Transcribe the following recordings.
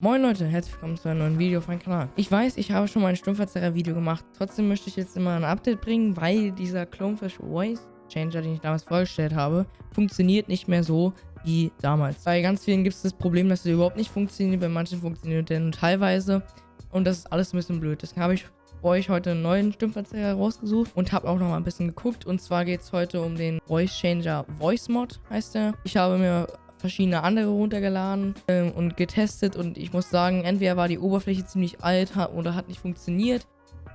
Moin Leute, herzlich willkommen zu einem neuen Video auf meinem Kanal. Ich weiß, ich habe schon mal ein Stummverzerrer-Video gemacht. Trotzdem möchte ich jetzt immer ein Update bringen, weil dieser Clonefish Voice Changer, den ich damals vorgestellt habe, funktioniert nicht mehr so wie damals. Bei ganz vielen gibt es das Problem, dass er überhaupt nicht funktioniert. Bei manchen funktioniert er nur teilweise. Und das ist alles ein bisschen blöd. Deswegen habe ich euch heute einen neuen Stimmverzerrer rausgesucht und habe auch noch mal ein bisschen geguckt. Und zwar geht es heute um den Voice Changer Voice Mod, heißt er. Ich habe mir verschiedene andere runtergeladen ähm, und getestet und ich muss sagen, entweder war die Oberfläche ziemlich alt oder hat nicht funktioniert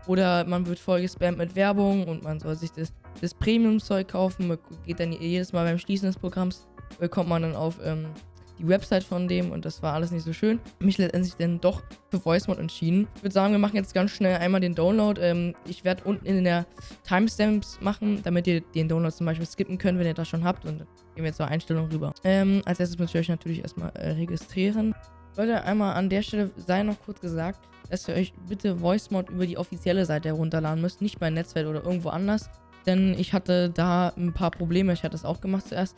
oder man wird voll gespammt mit Werbung und man soll sich das, das Premium-Zeug kaufen. Man geht dann jedes Mal beim Schließen des Programms, bekommt man dann auf ähm, die Website von dem und das war alles nicht so schön. Mich letztendlich dann doch für VoiceMod entschieden. Ich würde sagen, wir machen jetzt ganz schnell einmal den Download. Ähm, ich werde unten in der Timestamps machen, damit ihr den Download zum Beispiel skippen könnt, wenn ihr das schon habt. Und dann gehen wir jetzt zur Einstellung rüber. Ähm, als erstes müsst ihr euch natürlich erstmal äh, registrieren. Leute, einmal an der Stelle sei noch kurz gesagt, dass ihr euch bitte VoiceMod über die offizielle Seite herunterladen müsst, nicht bei Netzwerk oder irgendwo anders. Denn ich hatte da ein paar Probleme. Ich hatte das auch gemacht zuerst.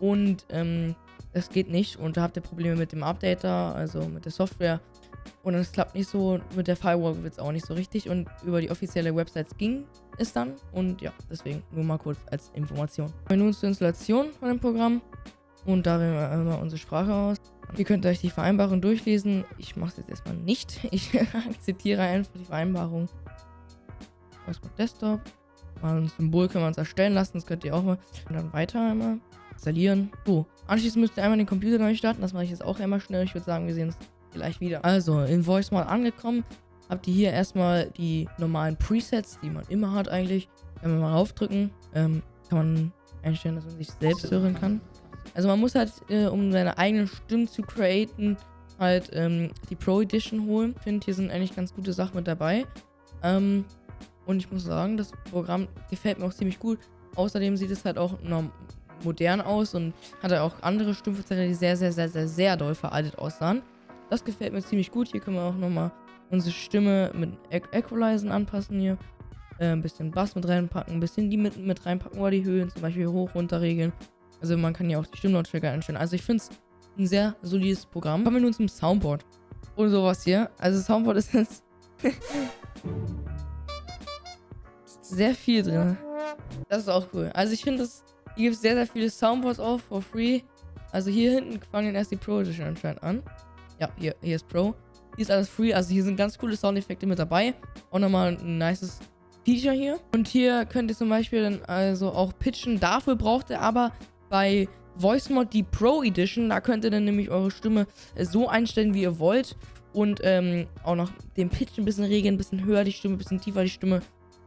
Und ähm, es geht nicht und da habt ihr Probleme mit dem Updater, also mit der Software. Und es klappt nicht so, mit der Firewall wird es auch nicht so richtig und über die offizielle Website ging es dann. Und ja, deswegen nur mal kurz als Information. Wir nun zur Installation von dem Programm und da wählen wir einmal unsere Sprache aus. Ihr könnt euch die Vereinbarung durchlesen. Ich mache es jetzt erstmal nicht. Ich akzeptiere einfach die Vereinbarung. Erstmal Desktop. Mal ein Symbol können wir uns erstellen lassen. Das könnt ihr auch mal. Und dann weiter einmal installieren. So, anschließend müsst ihr einmal den Computer neu starten. Das mache ich jetzt auch einmal schnell. Ich würde sagen, wir sehen uns gleich wieder. Also, in Voice Mod angekommen. Habt ihr hier erstmal die normalen Presets, die man immer hat eigentlich. Wenn wir mal raufdrücken, ähm, kann man einstellen, dass man sich selbst hören kann. Also man muss halt, äh, um seine eigenen Stimmen zu createn, halt ähm, die Pro Edition holen. Ich finde, hier sind eigentlich ganz gute Sachen mit dabei. Ähm, und ich muss sagen, das Programm gefällt mir auch ziemlich gut. Außerdem sieht es halt auch modern aus und hatte auch andere Stimmverzerrer, die sehr, sehr, sehr, sehr, sehr doll veraltet aussahen. Das gefällt mir ziemlich gut. Hier können wir auch nochmal unsere Stimme mit Equalizen anpassen hier. Äh, ein bisschen Bass mit reinpacken, ein bisschen die mit, mit reinpacken oder die Höhen zum Beispiel hoch, runter regeln. Also man kann ja auch die Stimmlautstärke einstellen. Also ich finde es ein sehr solides Programm. Kommen wir nun zum Soundboard. Und sowas hier. Also Soundboard ist jetzt sehr viel drin. Das ist auch cool. Also ich finde das hier gibt es sehr, sehr viele Soundboards auch for free. Also hier hinten fangen erst die Pro Edition anscheinend an. Ja, hier, hier ist Pro. Hier ist alles free. Also hier sind ganz coole Soundeffekte mit dabei. Auch nochmal ein nices Feature hier. Und hier könnt ihr zum Beispiel dann also auch pitchen. Dafür braucht ihr aber bei VoiceMod die Pro Edition. Da könnt ihr dann nämlich eure Stimme so einstellen, wie ihr wollt. Und ähm, auch noch den Pitch ein bisschen regeln, ein bisschen höher die Stimme, ein bisschen tiefer die Stimme.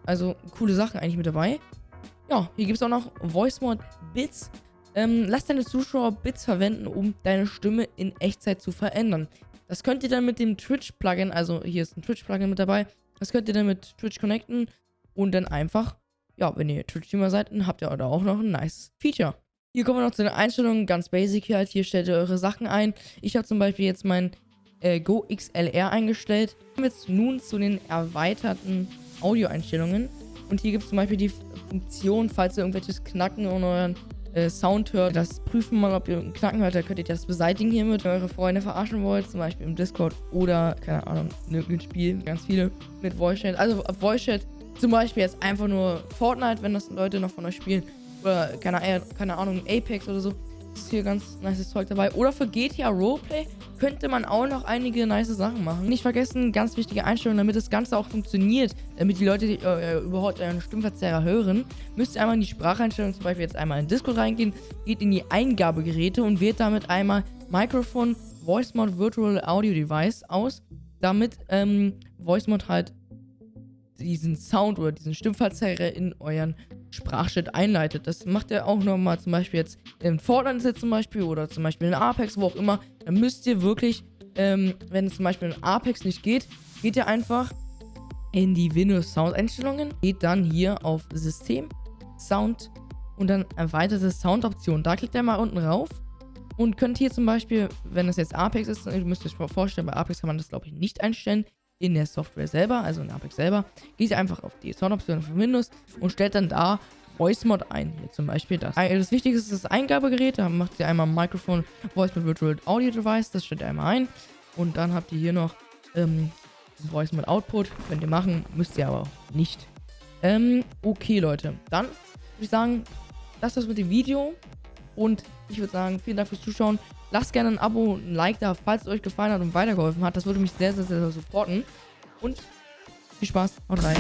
Also coole Sachen eigentlich mit dabei. Ja, hier gibt es auch noch Voice Mod Bits. Ähm, lass deine Zuschauer Bits verwenden, um deine Stimme in Echtzeit zu verändern. Das könnt ihr dann mit dem Twitch-Plugin, also hier ist ein Twitch-Plugin mit dabei, das könnt ihr dann mit Twitch connecten und dann einfach, ja, wenn ihr Twitch-Streamer seid, dann habt ihr da auch noch ein nice Feature. Hier kommen wir noch zu den Einstellungen, ganz basic hier halt. Hier stellt ihr eure Sachen ein. Ich habe zum Beispiel jetzt mein äh, Go XLR eingestellt. Kommen wir jetzt nun zu den erweiterten Audio-Einstellungen. Und hier gibt es zum Beispiel die Funktion, falls ihr irgendwelches Knacken in euren äh, Sound hört, das prüfen mal, ob ihr einen Knacken hört, dann könnt ihr das beseitigen hiermit, wenn eure Freunde verarschen wollt, zum Beispiel im Discord oder, keine Ahnung, in irgendeinem Spiel, ganz viele mit Voice Chat. Also Voice Chat zum Beispiel jetzt einfach nur Fortnite, wenn das Leute noch von euch spielen. Oder, keine, keine Ahnung, Apex oder so ist hier ganz nice Zeug dabei. Oder für GTA Roleplay könnte man auch noch einige nice Sachen machen. Nicht vergessen, ganz wichtige Einstellung, damit das Ganze auch funktioniert, damit die Leute äh, überhaupt euren Stimmverzerrer hören, müsst ihr einmal in die Spracheinstellung, zum Beispiel jetzt einmal in Discord reingehen, geht in die Eingabegeräte und wählt damit einmal Mikrofon Voice Mod Virtual Audio Device aus, damit ähm, Voice Mod halt diesen Sound oder diesen Stimmverzerrer in euren Sprachchat einleitet. Das macht ihr auch nochmal zum Beispiel jetzt in Fortnite jetzt zum Beispiel oder zum Beispiel in Apex, wo auch immer. Dann müsst ihr wirklich, ähm, wenn es zum Beispiel in Apex nicht geht, geht ihr einfach in die Windows Sound Einstellungen, geht dann hier auf System, Sound und dann erweiterte Soundoptionen. Da klickt ihr mal unten rauf und könnt hier zum Beispiel, wenn es jetzt Apex ist, ihr müsst euch vorstellen, bei Apex kann man das glaube ich nicht einstellen, in der Software selber, also in Apex selber, geht ihr einfach auf die Soundoption von Windows und stellt dann da Voice Mod ein. Hier zum Beispiel das. Das Wichtigste ist das Eingabegerät. Da macht ihr einmal Mikrofon Voice Mod Virtual Audio Device. Das stellt ihr einmal ein. Und dann habt ihr hier noch ähm, Voice mit Output. Könnt ihr machen, müsst ihr aber auch nicht. Ähm, okay, Leute. Dann würde ich sagen, das das mit dem Video. Und ich würde sagen, vielen Dank fürs Zuschauen. Lasst gerne ein Abo, ein Like da, falls es euch gefallen hat und weitergeholfen hat. Das würde mich sehr, sehr, sehr supporten. Und viel Spaß. Haut rein.